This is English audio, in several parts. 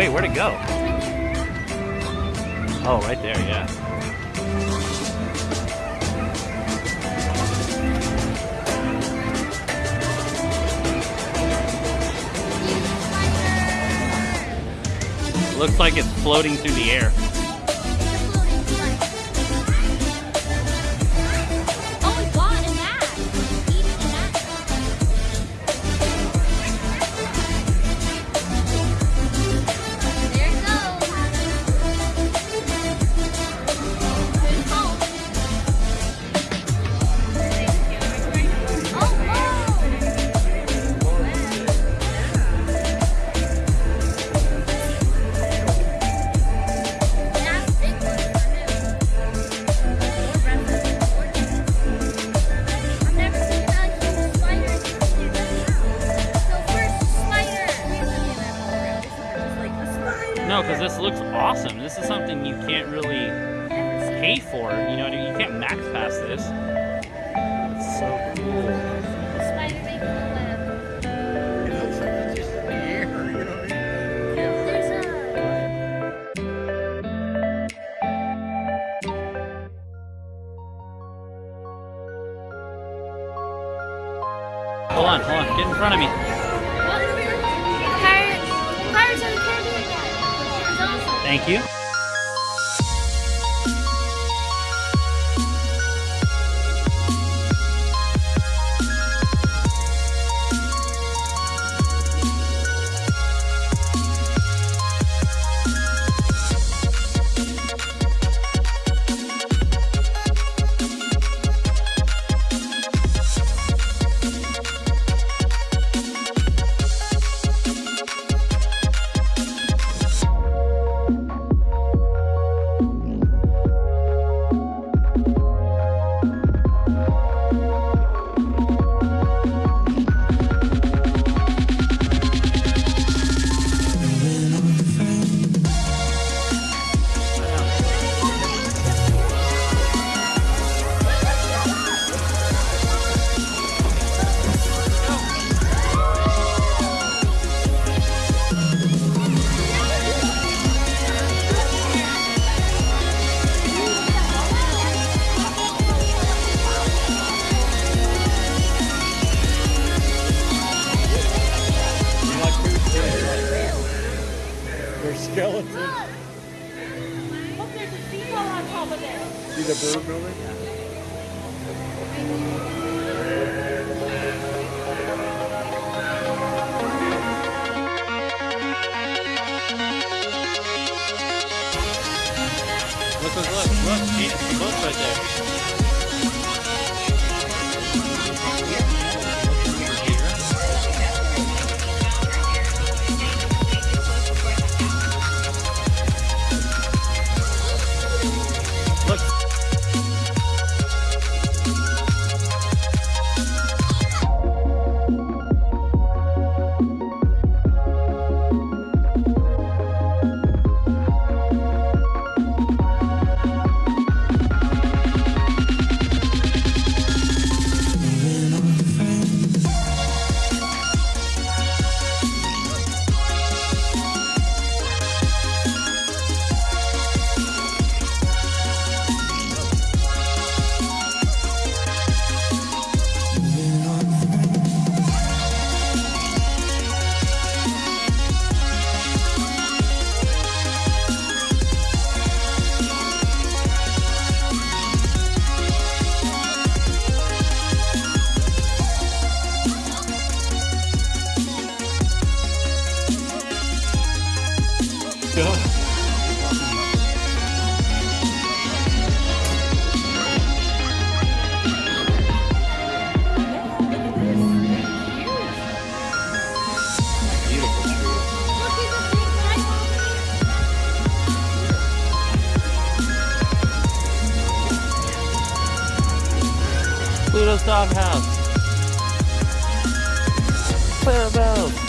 wait, where'd it go? Oh, right there, yeah. Looks like it's floating through the air. stacked past this. That's so cool. look, look, look right there. little doghouse. Clarabelle.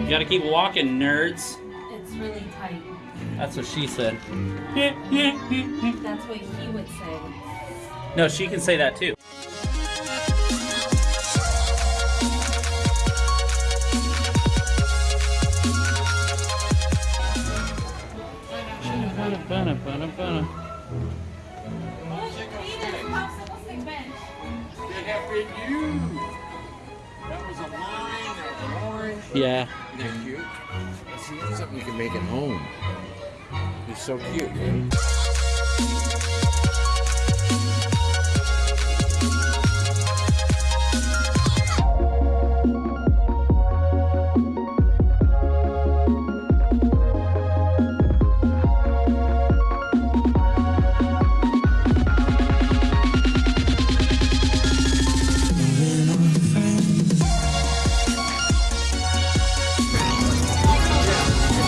You gotta keep walking, nerds. It's really tight. That's what she said. That's what he would say. No, she can say that too. It have been Yeah. Isn't that cute? That's something you can make at home. It's so cute.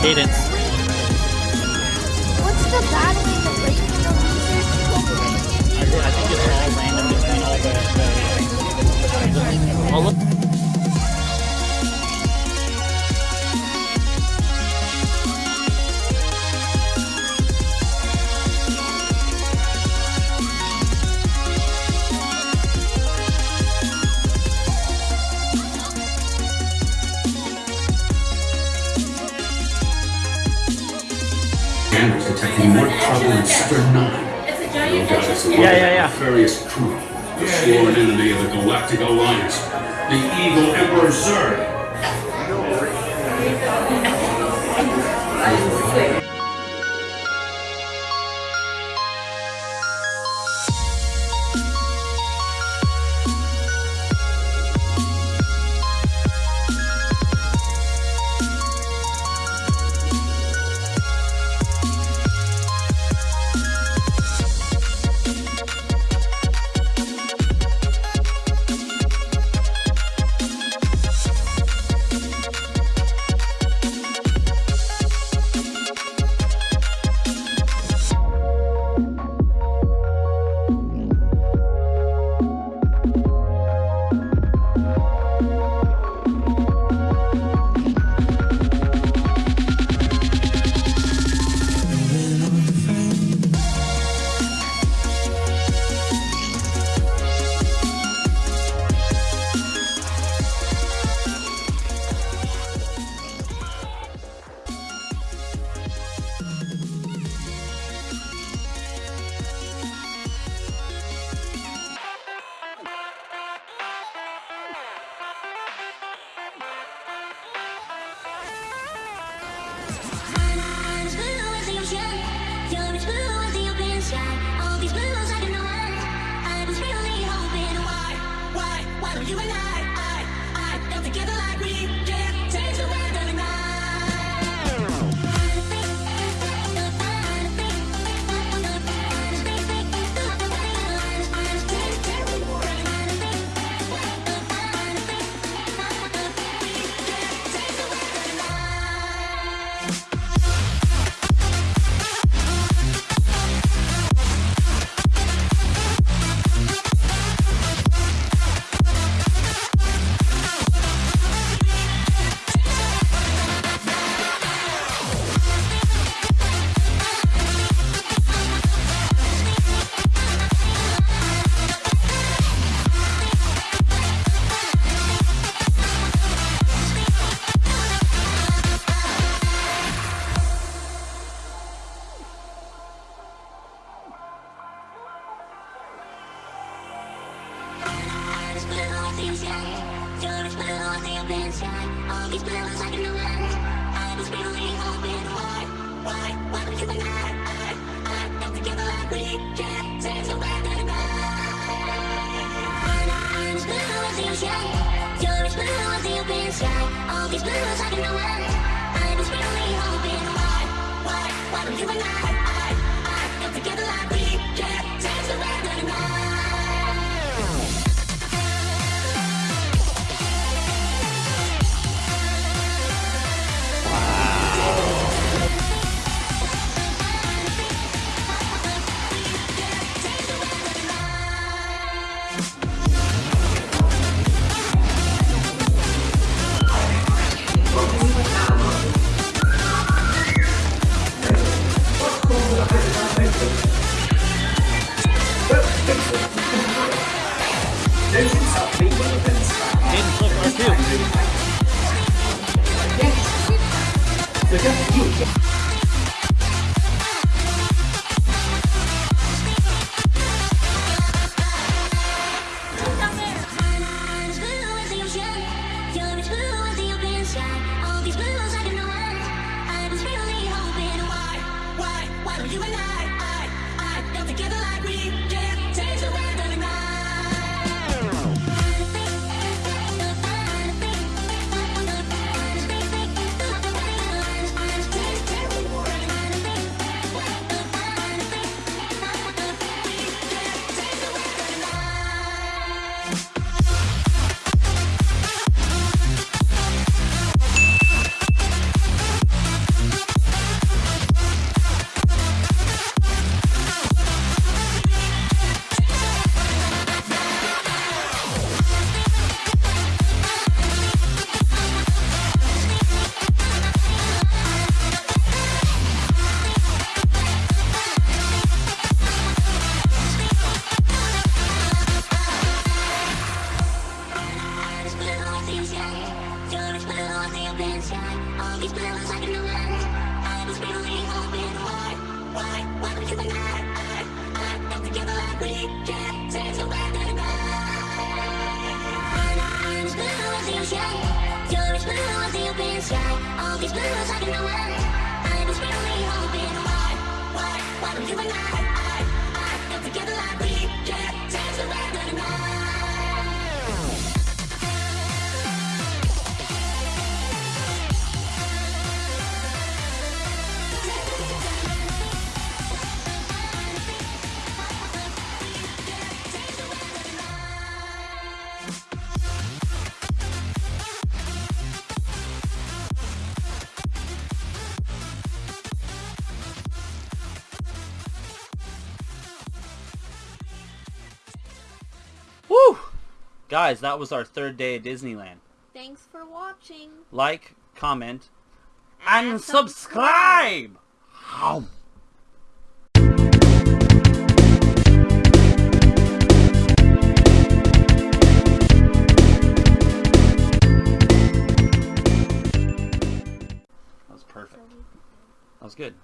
Cadence. What's the battling the raging? I think it's all random between all the. the- Oh, Cameras detecting more trouble in Sector 9. It's a giant No doubt it's work Yeah, yeah, the yeah. nefarious crew, the sworn enemy of the Galactic Alliance, the evil Emperor Zurg. these blues I've been knowing I've been. Hoping Why, why, why don't you and I Woo! Guys, that was our third day at Disneyland. Thanks for watching. Like, comment, and, and subscribe! subscribe. That was perfect. That was good.